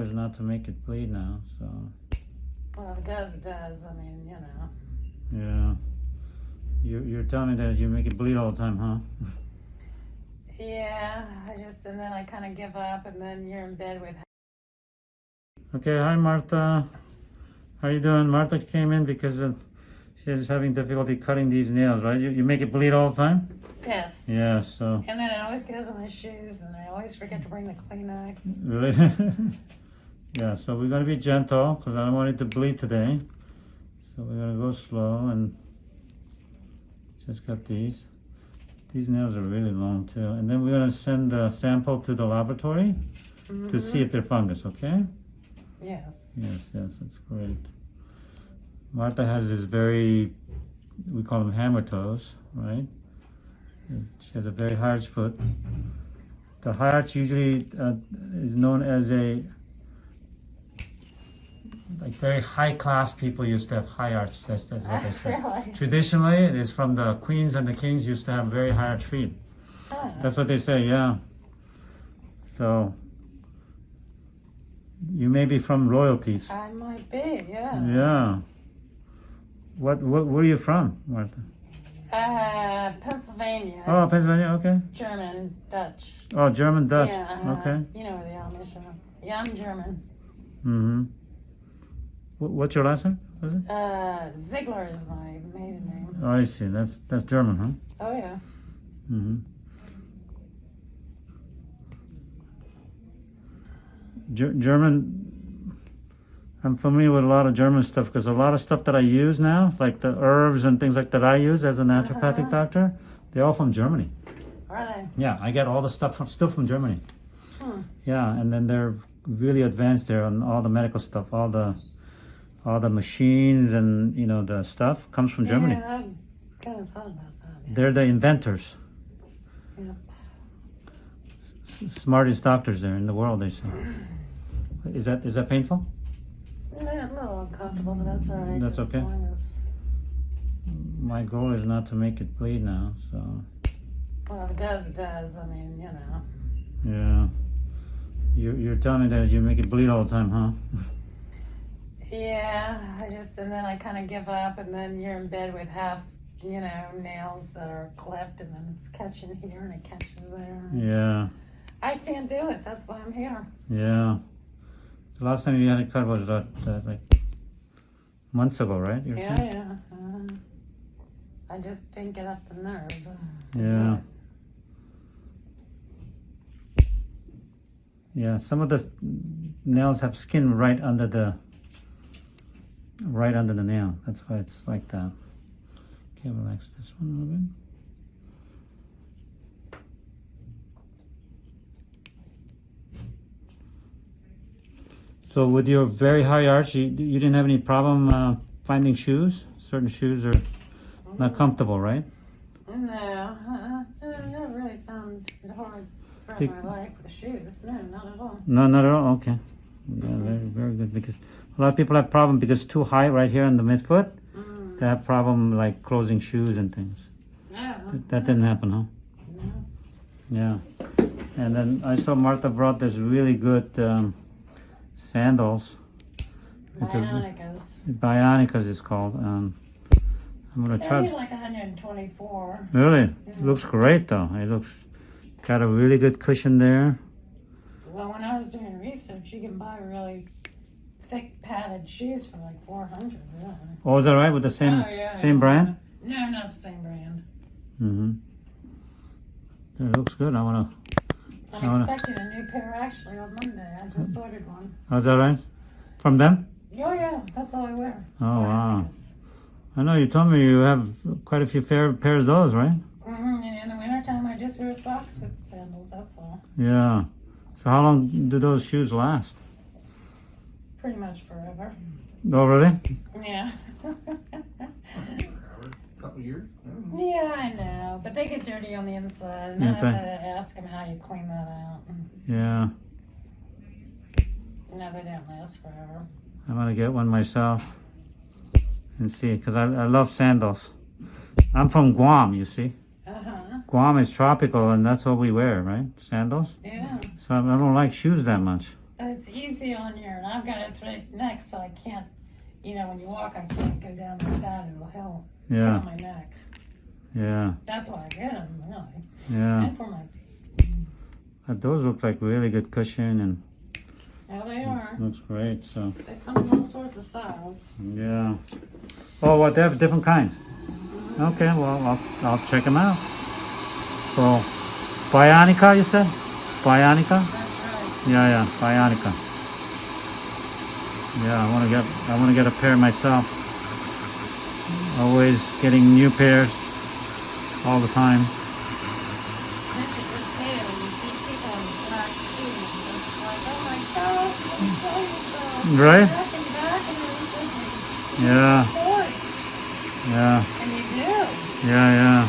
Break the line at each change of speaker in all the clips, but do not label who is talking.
is not to make it bleed now, so
Well, if it does, it does. I mean, you know.
yeah. You you're telling me that you make it bleed all the time, huh?
Yeah, I just, and then I kind of give up, and then you're in bed with.
Okay, hi Martha. How you doing? Martha came in because of, she's having difficulty cutting these nails, right? You, you make it bleed all the time?
Yes.
Yeah, so
And then it always goes on my shoes, and I always forget to bring the Kleenex.
really Yeah, so we're gonna be gentle because I don't want it to bleed today. So we're gonna go slow and just cut these. These nails are really long too. And then we're gonna send the sample to the laboratory to see if they're fungus, okay?
Yes.
Yes, yes, that's great. Martha has this very, we call them hammer toes, right? She has a very arch foot. The arch usually uh, is known as a, like very high class people used to have high arch. That's, that's what they say.
really?
Traditionally, it is from the queens and the kings used to have very high arch feet.
Oh.
That's what they say, yeah. So, you may be from royalties.
I might be, yeah.
Yeah. What, what, where are you from, Martha?
Uh, Pennsylvania.
Oh, Pennsylvania, okay.
German, Dutch.
Oh, German, Dutch.
Yeah. uh,
Okay.
You know where the Amish are. Yeah, I'm German.
Mm-hmm. What, what's your last name?
Uh, Ziegler is my maiden name.
Oh, I see. That's, that's German, huh?
Oh yeah.
Mm-hmm. Ger- German, I'm familiar with a lot of German stuff because a lot of stuff that I use now, like the herbs and things like that I use as a naturopathic
Uh-huh.
doctor, they're all from Germany.
Are they?
Yeah, I get all the stuff from still from Germany.
Hmm.
Yeah, and then they're really advanced there on all the medical stuff, all the all the machines and you know the stuff comes from Germany.
Yeah, I've kind of thought about that. Yeah.
They're the inventors.
Yeah.
S- smartest doctors there in the world, they say. Is that is that painful?
Yeah, a little uncomfortable, but that's all right.
That's okay.
As as,
My goal is not to make it bleed now, so
well, if it does, it does. I mean, you know.
yeah. You you're telling me that you make it bleed all the time, huh?
Yeah, I just, and then I kind of give up, and then you're in bed with half, you know, nails that are clipped, and then it's catching here and it catches there.
yeah,
I can't do it. That's why I'm here.
yeah. The last time you had it cut was that uh, like months ago, right?
Yeah,
saying?
yeah. Uh, I just didn't get up the nerve.
Yeah. Yeah, some of the nails have skin right under the right under the nail. That's why it's like that. Okay, relax this one a little bit. So with your very high arch, you, you didn't have any problem uh, finding shoes? Certain shoes are not comfortable, right?
No, I've never really found it hard throughout my life with the shoes. No, not at all.
No, not at all. Okay. Yeah, very, very good. Because a lot of people have problem because it's too high right here in the midfoot.
Mm.
They have problem like closing shoes and things.
No,
That, that didn't happen, huh?
no.
Yeah. And then I saw Martha brought this really good um, sandals.
Bionicas.
Bionicas is called. Um, I'm gonna
I
try.
like 124.
Really?
Yeah.
It looks great though. It looks got a really good cushion there.
Well, when I was doing research, she can buy really thick padded shoes for like 400. Really.
Oh, is that right? With the same
Oh, yeah,
same
yeah.
brand?
No, not the same brand.
Mm-hmm. It looks good. I wanna.
I'm
wanna-
expecting a new pair actually on Monday. I just ordered one.
Oh, is that right? From them?
Oh yeah, that's all I wear.
Oh wow. I know you told me you have quite a few fair pairs of those, right?
Mm -hmm. And in the wintertime, I just wear socks with sandals. That's all.
Yeah. So how long do those shoes last?
Pretty much forever.
Oh, really?
Yeah.
A couple years.
yeah, I know, but they get dirty on the inside, and I have
Inside.
to ask them how you clean that out.
Yeah.
No, they don't last forever.
I'm gonna get one myself and see, cause I, I love sandals. I'm from Guam, you see.
Uh huh.
Guam is tropical, and that's what we wear, right? Sandals.
Yeah.
So I don't like shoes that much.
It's easy on your, and I've got a straight neck, so I can't, you know, when you walk, I can't go down like that. It'll help
Yeah,
my neck.
yeah,
That's why I get them, really,
yeah.
and for my feet.
Uh, Those look like really good cushion and
Now they are.
looks great. So
They come in all sorts of styles.
yeah. Oh, well, they have different kinds. Okay, well, I'll, I'll check them out. So, Bionica, you said? Bionica?
Right.
Yeah, yeah, Bionica. Yeah, I want to get, I want to get a pair myself. Always getting new pairs all the time.
Look at this tail. You see people in black shoes. It's like, oh my gosh, control yourself.
Right?
Back and back and everything.
Yeah. Yeah,
And you do.
yeah, yeah.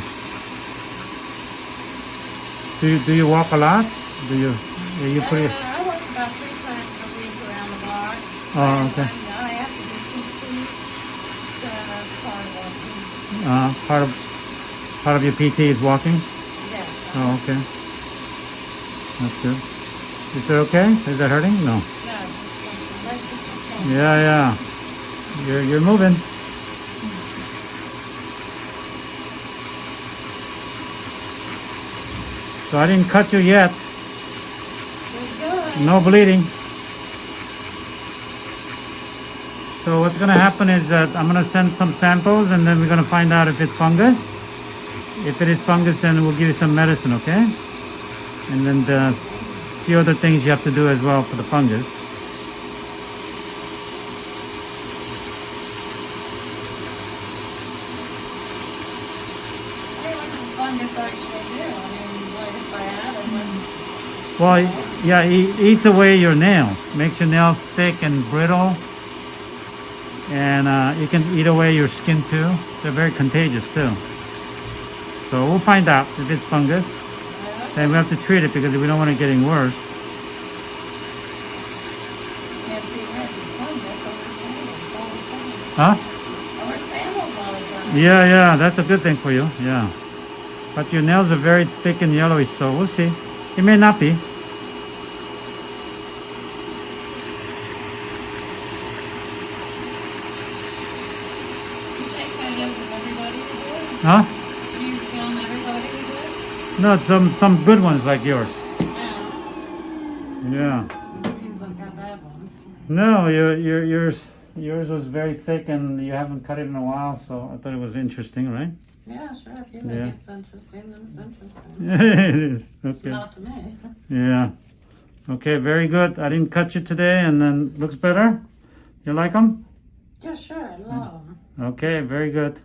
Do you, do you walk a lot? Do you, are you pretty?
Uh, I walk about three times a week around the block.
Oh, okay.
I have to do PT, so that's part of it.
Uh, part of, part of your PT is walking?
Yes.
Oh, okay. That's good. Is it okay? Is that hurting? No.
No, just like, like this is
Yeah, yeah. You're, you're moving. So I didn't cut you yet. No bleeding. So what's gonna happen is that I'm gonna send some samples and then we're gonna find out if it's fungus. If it is fungus, then we'll give you some medicine, okay? And then the few other things you have to do as well for the fungus.
Fungus actually do? I mean, what if I had it? What,
Well, yeah, it eats away your nails, makes your nails thick and brittle, and uh, it can eat away your skin too. They're very contagious too. So we'll find out if it's fungus. Then we have to treat it because we don't want it getting worse.
can't see where it's fungus over sandals all the time.
Huh?
Over sandals all the time.
Yeah, yeah, that's a good thing for you. Yeah. But your nails are very thick and yellowish, so we'll see. It may not be.
You take photos of everybody you do?
Huh?
Do you film everybody you do?
No, some some good ones like yours.
Yeah.
Yeah.
Means I've got bad ones.
No, your your yours yours was very thick and you haven't cut it in a while, so I thought it was interesting, right?
Yeah, sure. If you
Yeah.
think it's interesting, then it's interesting.
it is.
It's not to me.
Yeah. Okay, very good. I didn't cut you today and then looks better. You like them?
Yeah, sure. I love them.
Okay, very good.